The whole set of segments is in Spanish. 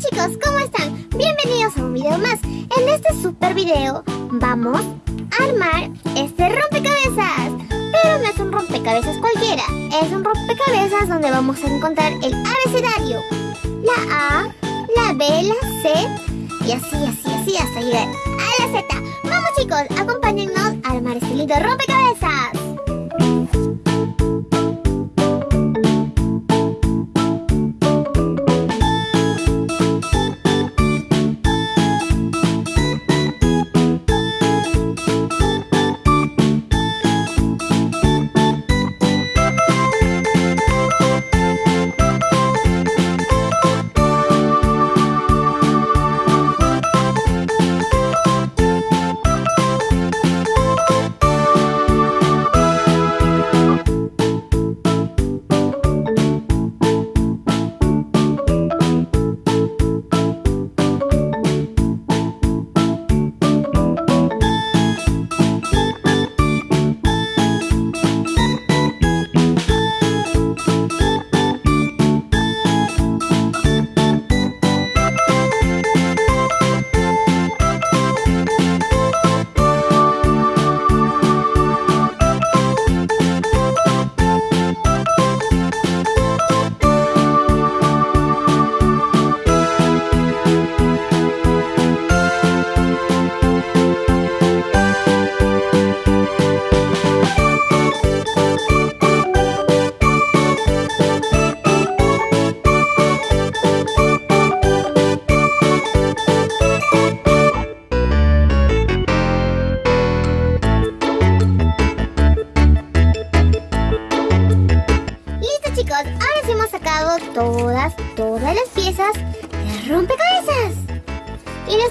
chicos, ¿cómo están? Bienvenidos a un video más. En este super video vamos a armar este rompecabezas. Pero no es un rompecabezas cualquiera, es un rompecabezas donde vamos a encontrar el abecedario. La A, la B, la C y así, así, así hasta llegar a la Z. Vamos chicos, acompáñennos a armar este lindo rompecabezas.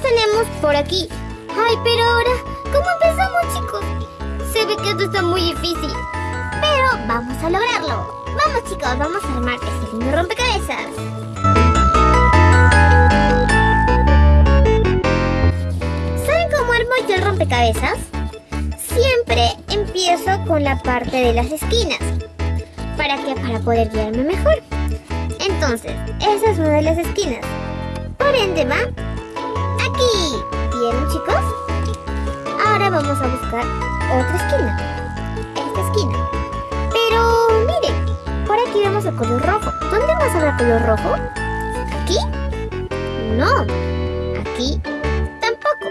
Tenemos por aquí. Ay, pero ahora, ¿cómo empezamos chicos? Se ve que esto está muy difícil. Pero vamos a lograrlo. Vamos chicos, vamos a armar este lindo rompecabezas. ¿Saben cómo armo yo el rompecabezas? Siempre empiezo con la parte de las esquinas. ¿Para qué? Para poder guiarme mejor. Entonces, esa es una de las esquinas. Por ende va ¿Vieron chicos? Ahora vamos a buscar otra esquina. Esta esquina. Pero miren, por aquí vemos el color rojo. ¿Dónde a ver color rojo? ¿Aquí? No. Aquí tampoco.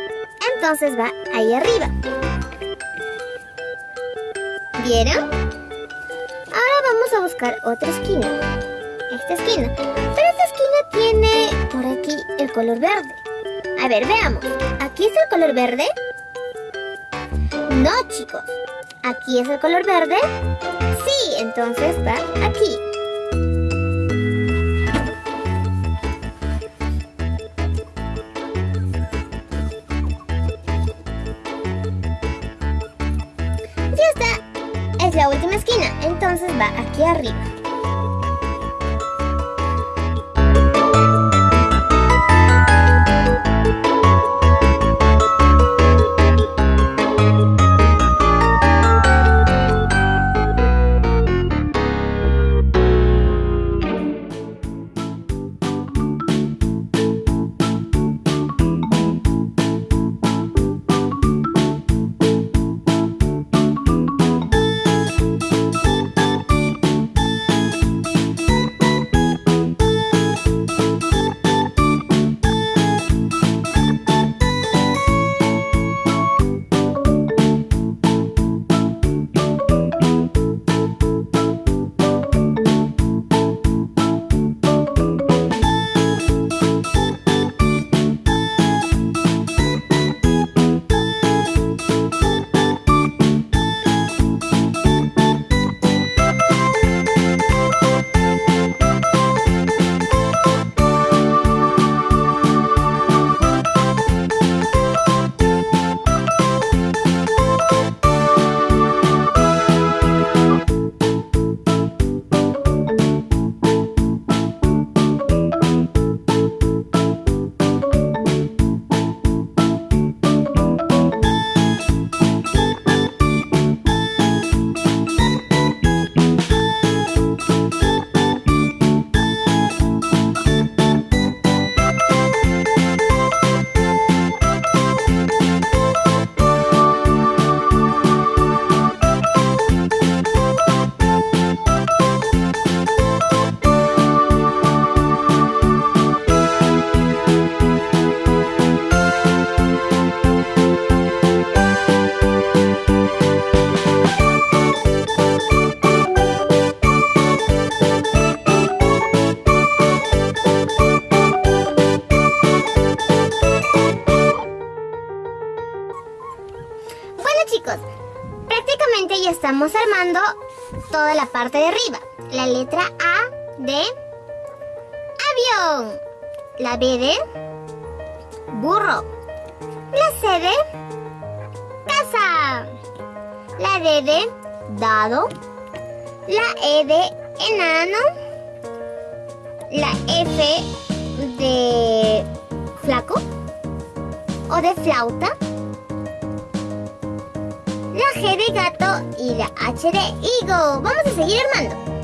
Entonces va ahí arriba. ¿Vieron? Ahora vamos a buscar otra esquina. Esta esquina. Pero esta esquina tiene por aquí el color verde. A ver, veamos. ¿Aquí es el color verde? No, chicos. ¿Aquí es el color verde? Sí, entonces va aquí. Ya está. Es la última esquina, entonces va aquí arriba. Estamos armando toda la parte de arriba. La letra A de avión. La B de burro. La C de casa. La D de dado. La E de enano. La F de flaco o de flauta. La G de gato y la H de higo. Vamos a seguir armando.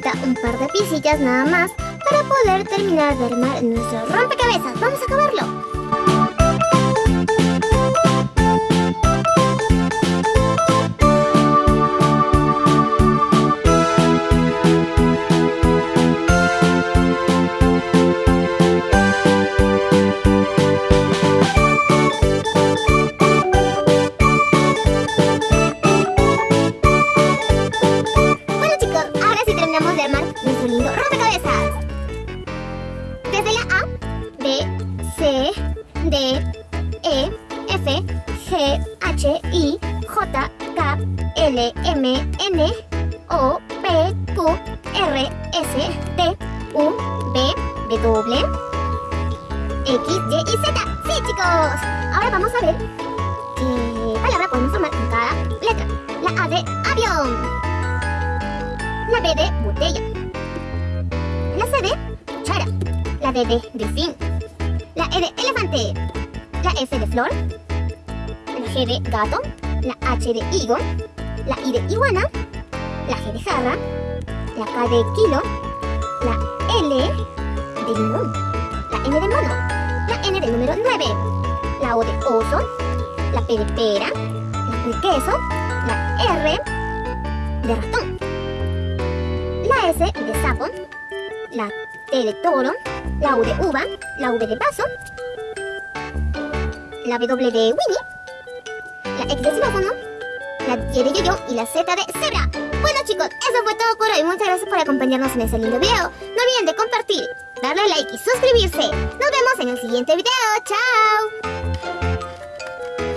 Falta un par de piecillas nada más para poder terminar de armar nuestro rompecabezas. ¡Vamos a acabarlo! nuestro lindo rompecabezas. Desde la A, B, C, D, E, F, G, H, I, J, K, L, M, N, O, P, Q, R, S, T, U, V, W, X, Y y Z. ¡Sí, chicos! Ahora vamos a ver qué palabra podemos formar en cada letra. La A de avión. La B de botella. Gato, la H de higo, la I de iguana, la G de jarra, la K de kilo, la L de limón, la N de mono, la N del número 9, la O de oso, la P de pera, la Q de queso, la R de ratón, la S de sapo, la T de toro, la U de uva, la V de vaso, la W de Winnie, la X de xilófono, la Y de yoyo y la Z de cebra. Bueno chicos, eso fue todo por hoy. Muchas gracias por acompañarnos en este lindo video. No olviden de compartir, darle like y suscribirse. Nos vemos en el siguiente video. ¡Chao!